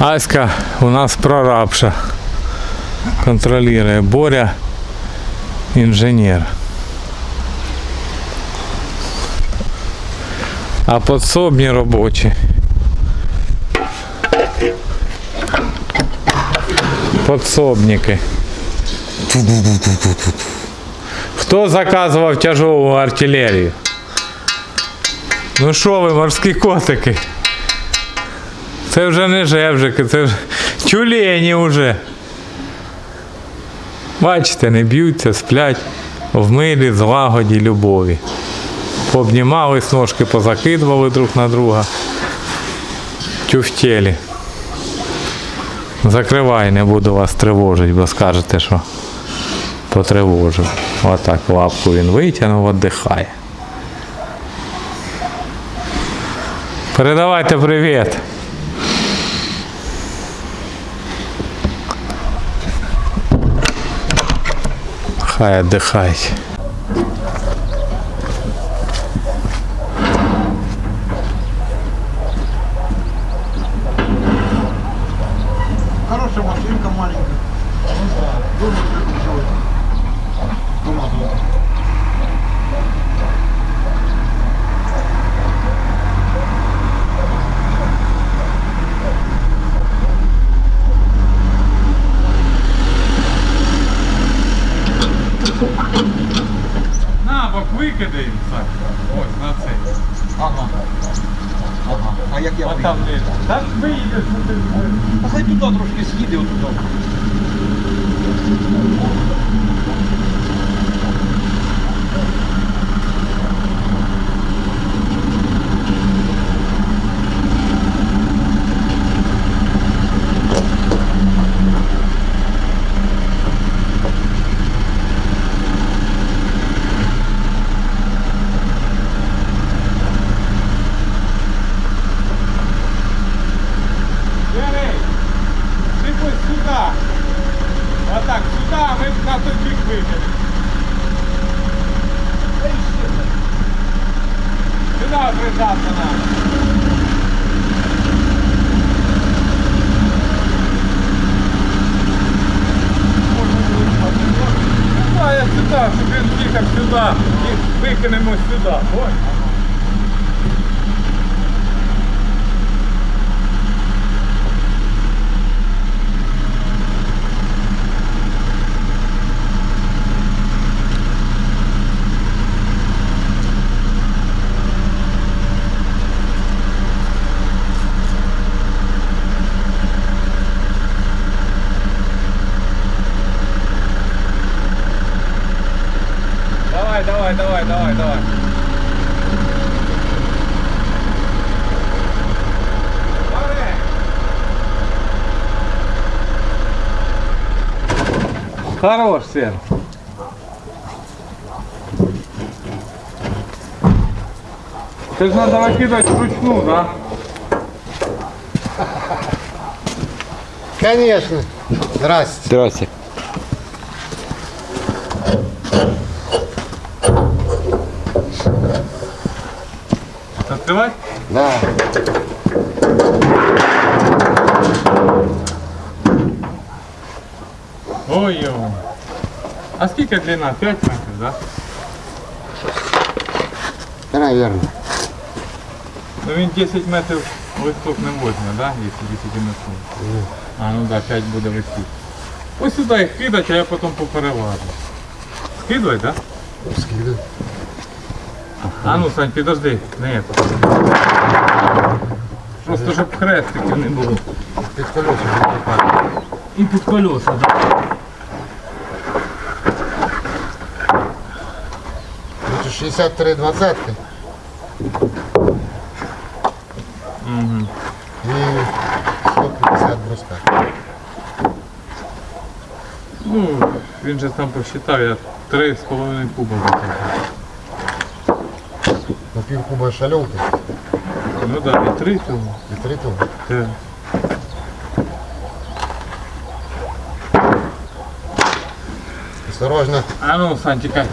Аська у нас прорабша. Контролює Боря, інженер. А подсобні робочі. Подсобники. Хто заказував тяжову артилерію? Ну що ви, морські котики? Це вже не жевжики, це вже тюлені вже. Бачите, не б'ються, сплять в милі, злагоді, любові. Пообнімались, ножки позакидували друг на друга. Тюфтєлі. Закривай, не буду вас тривожити, бо скажете, що потривожив. Отак лапку він витягнув, віддихає. Передавайте привіт. Хай віддихають. На бок Ось на цей. Ага. Ага. А як я вийду? там не. Так виїдеш, ну ти. А хай туди трошки з'їде отуди. Бери. Ти ось сюди. А ми на той бік викинемо. Сюди. Ну, я сюди, щоб він їхав сюди і викинемо сюди. Ой. Давай, давай, давай, давай, давай. Хорош, сын. Ты же надо выкидывать вручную, да? Конечно. Здрасте. Здрасте. Открывать? Да. Ой-ой. А сколько длина? 5 метров, да? Наверное. Ну він 10 метрів виступ не возьме, да? Якщо 10 метрів. А ну да, 5 буде висіти. Ось сюди їх кидать, а я потім попереважу. Скидывай, да? Скидывай. А ну, Сань, підожди, не это. Просто щоб хрестиків не було. Під колесом. І під колеса, да. Значит, 63 двадцатки. Угу. И 150 бруска. Ну, він же там посчитав, я 3,5 куба Ну, пивкуба шалелка. Ну да, три Витритил? Да. Осторожно. А ну, Сантика.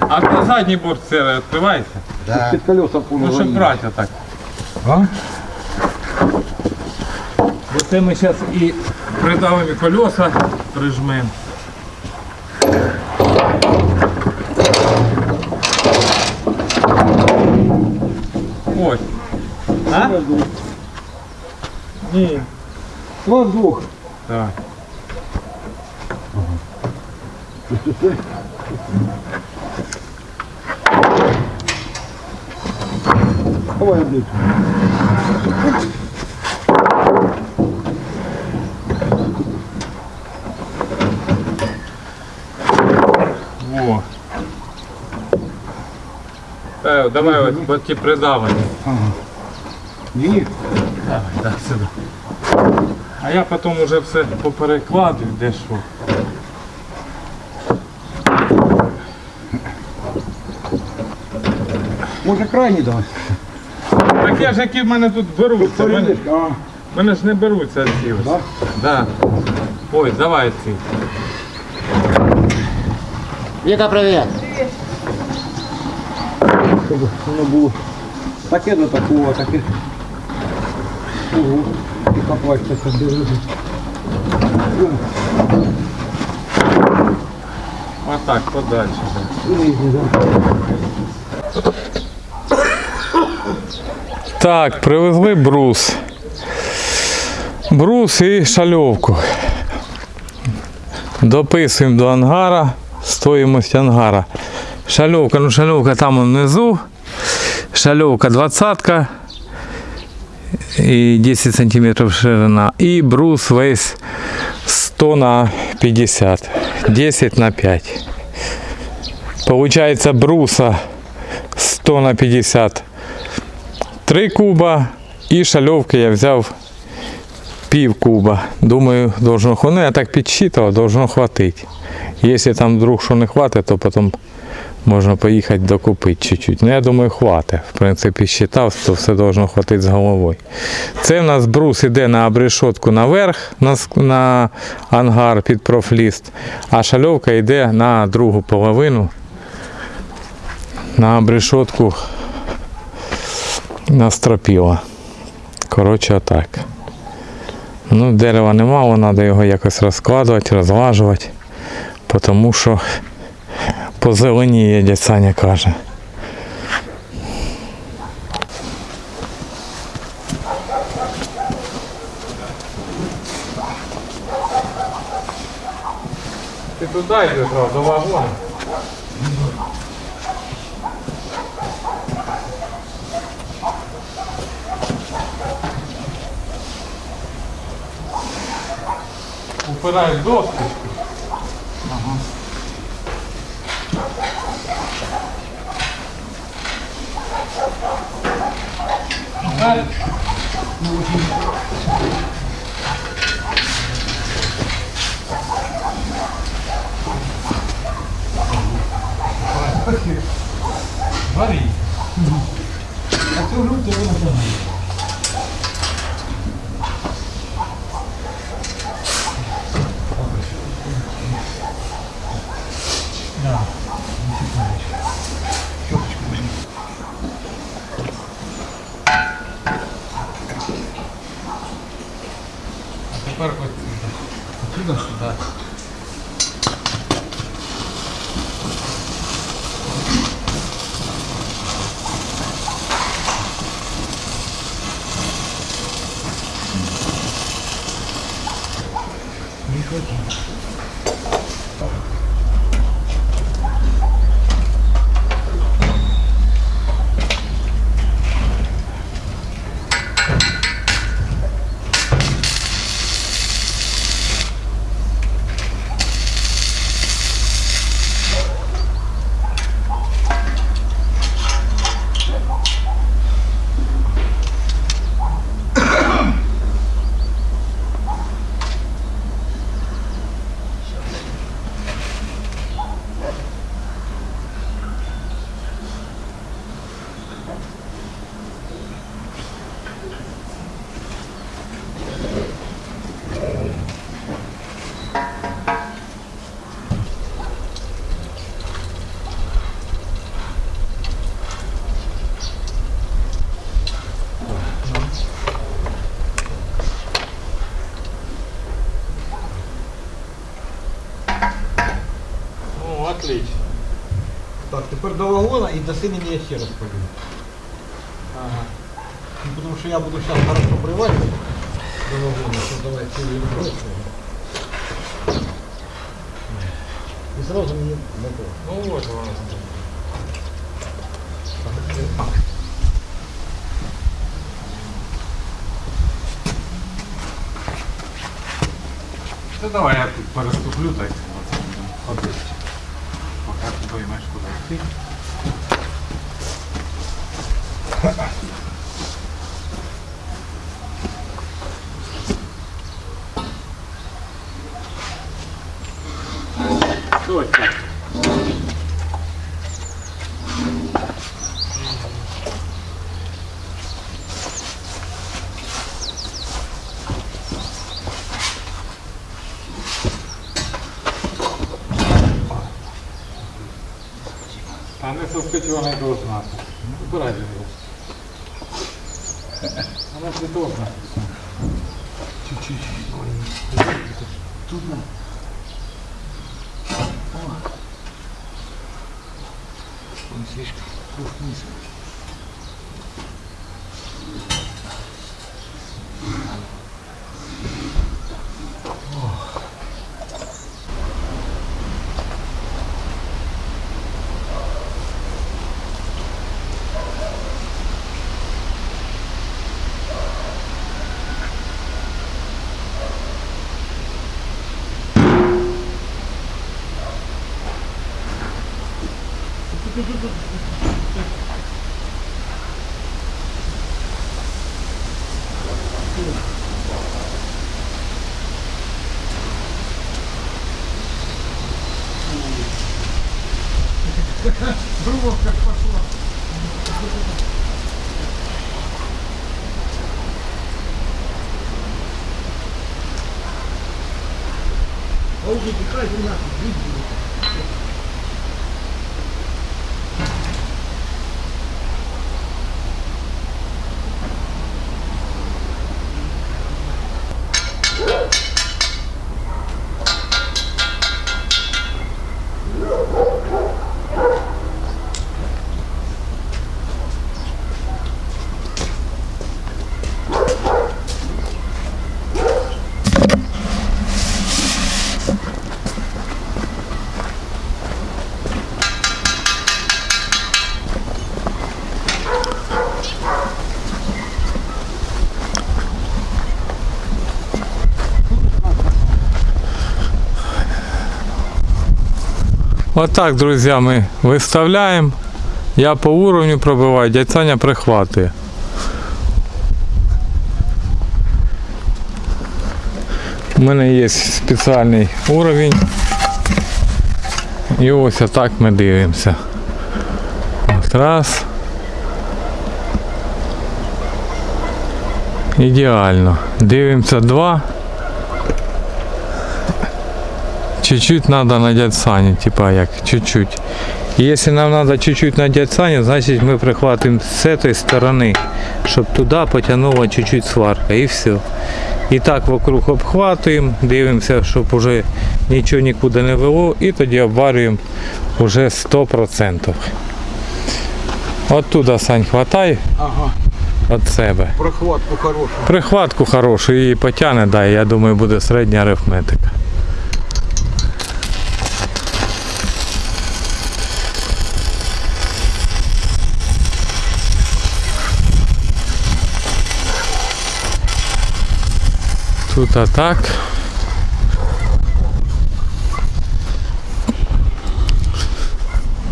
А то задний борт серый открывается? Да. Під колеса Ну, щоб брати отак. А? Бо це ми зараз і придавимо колеса, прижмемо. Ось. А? Ні. Воздух. Так. Давай облить. Во. Е, давай ось бо ті придавані. Ні. Давай, да, сюди. А я потім вже все поперекладу, де що. Може крайній дасть. Так я ж які в мене тут беруться. в Мене, в мене ж не беруться ці ось. Да? Да. Ой, давай ці. Віка, привіт. щоб воно було таке до такого, таке. Ого. І копачка собі лежить. Отак, подальше. нижній, да. Так, привезли брус. Брус і шальовку. Дописуємо до ангара стоїмость ангара. Шальовка, ну шальовка там внизу. Шальовка 20 і 10 см ширина. І брус весь 100 на 50. 10 на 5. Получається бруса 100 на 50 3 куба і шальовки я взяв пів куба. Думаю, должно хватити. Ну, я так підсчитував, должно хватити. Якщо там вдруг що не хватить, то потім можна поїхати докупити чуть-чуть. Ну я думаю, хватить. В принципі, считав, то все должно хватити з головою. Це в нас брус іде на обрешотку наверх, на, на ангар під профліст, а шальовка йде на другу половину. На настропіла. Коротше, отак. Ну, дерева немало, треба його якось розкладувати, розлажувати, тому що позеленіє, дядь Саня каже. Ти туди йдеш, до вагону. Упираєш доски. Ага. Варі. Тепер 你说的 Так, тепер до вагона і до синені я ще раз пойду. Ага. Ну, потому что я буду сейчас хорошо приваривать до вагона, что давай целый брось. И сразу мне готово. Ну от воно. Та давай я тут переступлю, так оце будемо ходити. Поки ти поймеш, ハハハ。зеленое этого знака. Убирайте его. Оно же не того знака. Чуть-чуть. Тут надо. Он слишком вниз. Думал, как пошло. А уже какая-то нахуй, Вот так, друзья, мы выставляем. Я по уровню пробиваю, дядь Саня прихватує. У мене є спеціальний уровень. І ось отак ми дивимося. От раз. Ідеально. Дивимося два. Чуть-чуть надо на дядь Саню, типа як, чуть-чуть. И Если нам надо чуть-чуть на дядь Саню, значит мы прихватим с этой стороны, чтобы туда потянула чуть-чуть сварка и все. І так вокруг обхватуємо, дивимося, щоб уже нічого нікуди не вело, і тоді обварюємо уже 100%. Оттуда Сань хватай Ага, від себе. прохватку хорошую. Прихватку хорошу і потягне, да, я думаю, буде середня арифметика. Тут а так.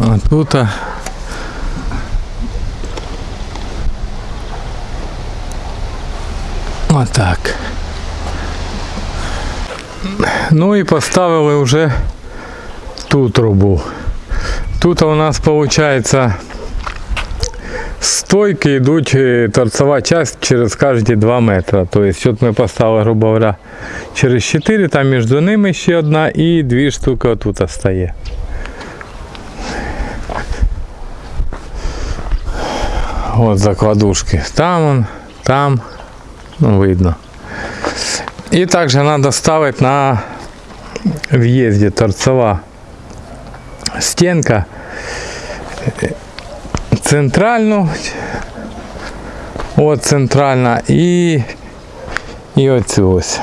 А тут а Отак. Ну і поставили вже ту трубу. Тут у нас виходить стойки йдуть е, торцова часть через кожні 2 метри. Тобто от ми поставили, грубо говоря, через 4, там між ними ще одна і дві штуки отут стає. От закладушки. Там он, там. Ну, видно. И также надо ставить на въезде торцева стінка е, Центральну. От центральна і, і оцю ось.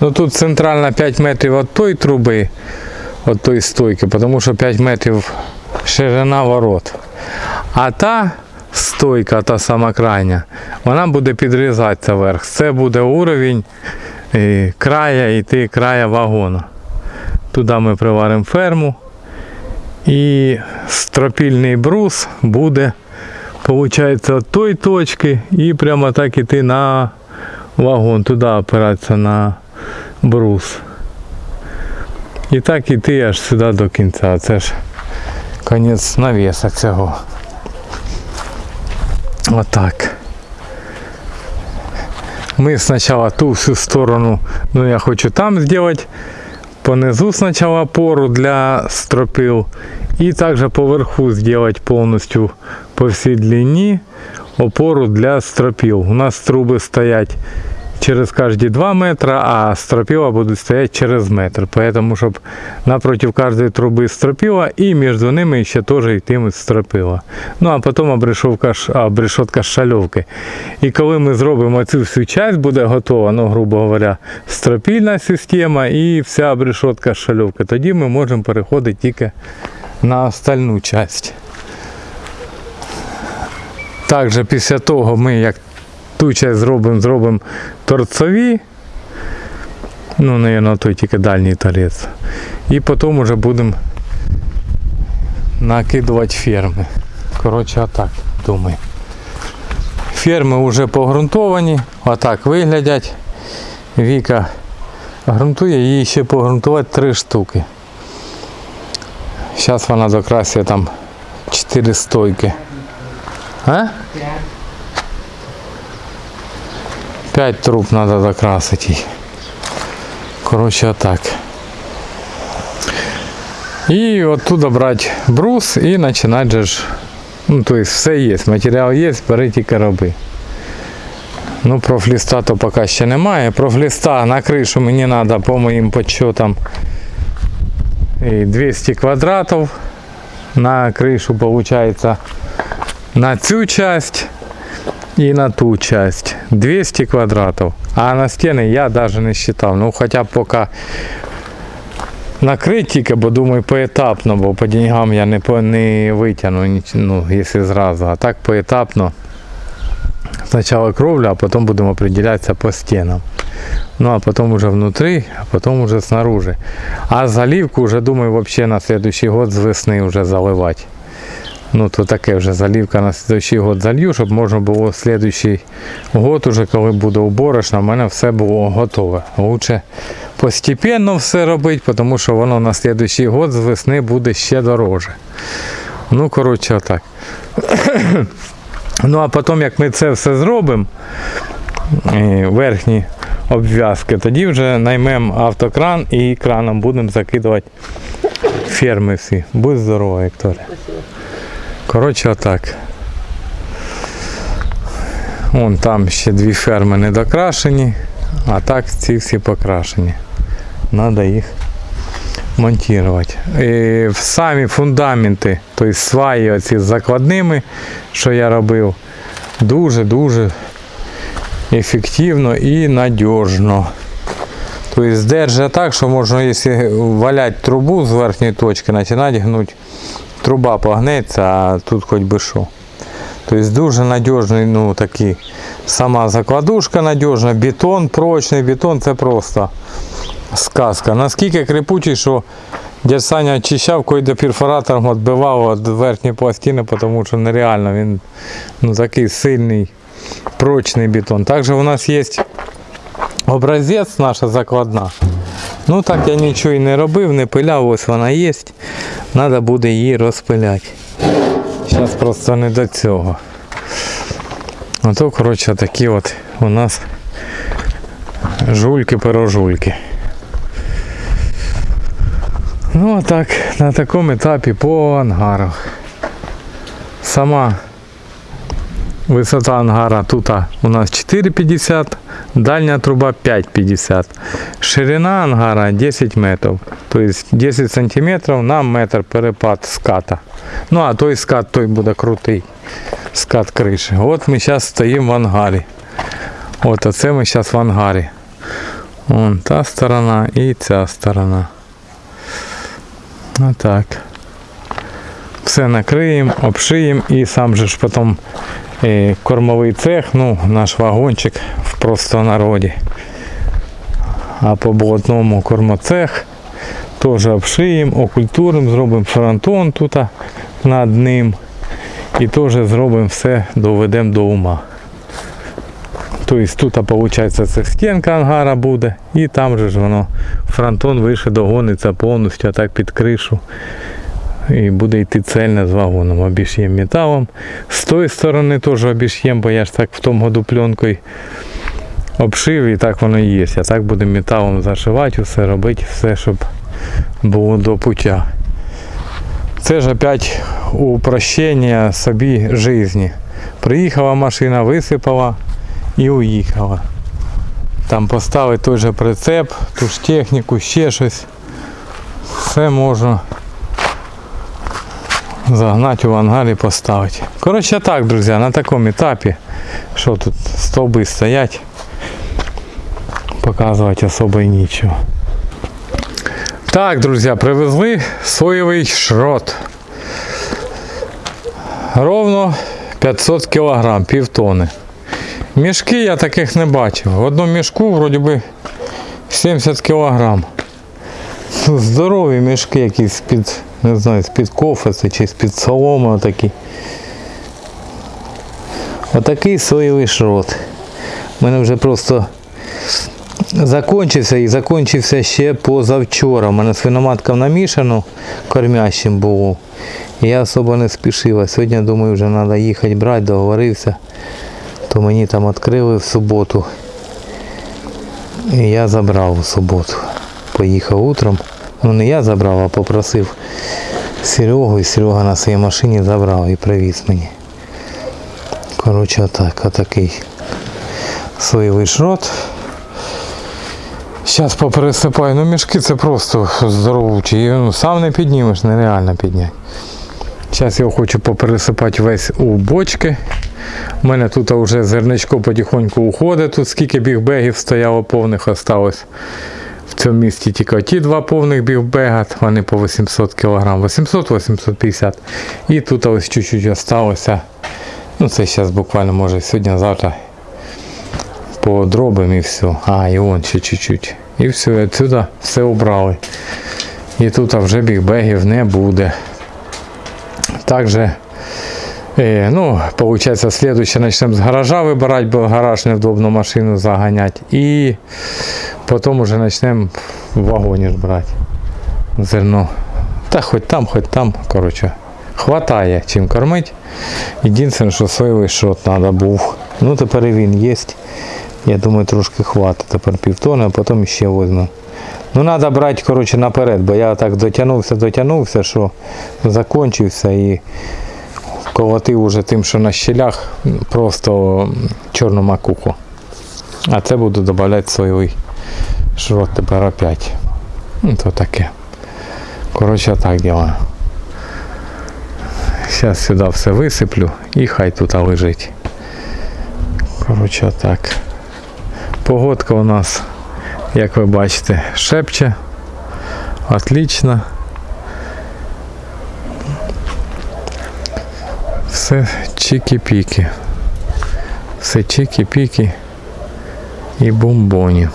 Ну тут центральна 5 метрів від тої труби, від тої стойки, тому що 5 метрів ширина ворот. А та стойка, та сама крайня, вона буде підрізатися вверх. Це буде уровень е, края йти края вагона. Туди ми приваримо ферму. І стропільний брус буде, виходить, від тої точки і прямо так іти на вагон, туди опиратися на брус. І так іти аж сюди до кінця. Це ж конець навіса цього. Отак. Ми спочатку ту всю сторону, ну я хочу там зробити, понизу сначала опору для стропил и также поверху сделать полностью по всей длине опору для стропил. У нас трубы стоять через каждые 2 метра, а стропила будут стоять через метр. Поэтому, чтобы напротив каждой трубы стропила и между ними еще тоже йтимуть стропила. Ну а потім обрешетка, ш- а, обрешетка з шальовки. І коли ми зробимо цю всю часть, буде готова, ну, грубо говоря, стропільна система і вся обрешетка з шальовки, тоді ми можемо переходити тільки на остальну часть. Також після того ми як ту часть зробимо, зробимо торцові. Ну, наверное, той тільки дальній торець. І потім вже будемо накидувати ферми. Коротше, отак думаю. Ферми вже погрунтовані, отак виглядять. Віка грунтує, їй ще погрунтувати три штуки. Зараз вона докрасує там 4 стойки. А? П'ять труб треба докрасити їй. Коротше, отак. І оттуда брати брус і починати же ж. Ну, то есть все є, матеріал є, бери тільки роби. Ну, профліста то поки ще немає. Профліста на кришу мені треба по моїм подсчетам і 200 квадратів. На кришу получается на цю часть і на ту часть 200 квадратів. А на стіни я навіть не считав. Ну хоча б поки накрити тільки, бо думаю поетапно, бо по деньгам я не, по- не витягну, ну, якщо зразу. А так поетапно. Спочатку кровля, а потім будемо определятися по стінам. Ну а потом уже внутри, а потом уже снаружи. А заливку уже думаю вообще на следующий год з весни вже заливати. Ну то таке вже заливка на следующий год залью, щоб можна було следующий год, уже коли буде уборочна, в мене все було готове. Лучше постепенно все робити, тому що воно на следующий год з весни буде ще дороже. Ну, коротше, отак. ну а потім, як ми це все зробимо, верхні обв'язки, тоді вже наймемо автокран і краном будемо закидувати ферми всі. Будь здорова, Вікторія. Коротше, отак. Вон там ще дві ферми не докрашені, а так ці всі покрашені. Треба їх монтувати. І самі фундаменти, тобто сваї оці з закладними, що я робив, дуже-дуже ефективно і надіжно. Тобто держить так, що можна, якщо валяти трубу з верхньої точки, починати гнути, труба погнеться, а тут хоч би що. Тобто дуже надіжний, ну такий, сама закладушка надіжна, бетон, прочний бетон, це просто сказка. Наскільки крепучий, що дядь Саня очищав, коли до перфоратором відбивав від верхньої пластини, тому що нереально він ну, такий сильний, прочний бетон. Також у нас є образець наша закладна. Ну так я нічого і не робив, не пиляв, ось вона є. Треба буде її розпиляти. Зараз просто не до цього. Ото, коротше, такі от у нас жульки-пирожульки. Ну, а так, на такому етапі по ангарах. Сама висота ангара тут у нас 4,50, Дальня труба 5,50. Ширина ангара 10 метрів. Тобто 10 сантиметрів на метр перепад ската. Ну а той скат той буде крутий. Скат криші. От ми зараз стоїмо в ангарі. От оце ми зараз в ангарі. Вон та сторона і ця сторона. Отак. Все накриємо, обшиємо і сам же ж потім е, кормовий цех, ну, наш вагончик в простонароді. А по блатному кормоцех теж обшиємо, окультуримо, зробимо фронтон тут над ним. І теж зробимо все, доведемо до ума. Тобто тут, виходить, це стінка ангара буде, і там же ж воно фронтон вище догониться повністю, а так під кришу. І буде йти цельно з вагоном. Обіш'єм металом. З тої сторони теж обіш'єм, бо я ж так в тому году пленкою обшив і так воно і є. А так будемо металом зашивати, все робити, все, щоб було до пуття. Це ж опять упрощення собі житті. Приїхала машина, висипала і уїхала. Там поставити той же прицеп, ту ж техніку, ще щось. Все можна загнати в ангар і поставити. Коротше так, друзі, на такому етапі, що тут стовби стоять, показувати особо і нічого. Так, друзі, привезли соєвий шрот. Ровно 500 кг, півтони. Мішки я таких не бачив. В одному мішку вроді би 70 кг. Здорові мішки якісь з-під, не знаю, з-під кофеси чи з-під соломи отакі. Отакий соєвий шрот. У мене вже просто закончився і закончився ще позавчора. У мене свиноматка намішану кормящим було. Я особо не спішив. А сьогодні думаю, вже треба їхати брати, договорився. То мені там відкрили в суботу. І я забрав у суботу. Поїхав утром. Ну не я забрав, а попросив Серегу, і Серега на своїй машині забрав і привіз мені. Коротше, отак, отакий соєвий шрот. Зараз попересипаю. Ну мішки це просто здоровучі. Ну, сам не піднімеш, нереально підняти. Зараз я хочу попересипати весь у бочки. У мене тут вже зерничко потихоньку уходить. Тут скільки бігбегів стояло повних осталось. В цьому місті тільки ті два повних бігбега, вони по 800 кг, 800-850 І тут ось чуть-чуть осталося. Ну це зараз буквально може сьогодні-завтра подробимо і все. А, і вон ще чуть-чуть. І все, і отсюди все убрали. І тут вже бігбегів не буде. Також, е, ну, получается, следующее начнем с гаража вибирати, бо гараж невдобно машину заганяти. І потім уже почнемо в вагоні ж брати зерно. Та хоч там, хоч там, коротше. Хватає чим кормити. Єдине, що соєвий шот треба був. Ну тепер він є. Я думаю, трошки хватить. Тепер півтони, а потім ще візьму. Ну треба брати коротше, наперед, бо я так дотягнувся, дотягнувся, що закончився і колотив уже тим, що на щелях просто чорну макуху. А це буду додавати соєвий шрот тепер опять. Ну то таке. Коротше так ділаю. Зараз сюди все висиплю і хай тут лежить. Коротше так. Погодка у нас, як ви бачите, шепче. Отлично. Все чики-піки. Все чики-піки і бомбоні.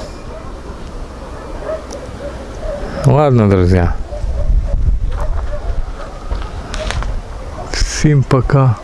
Ладно, друзья. Всім пока.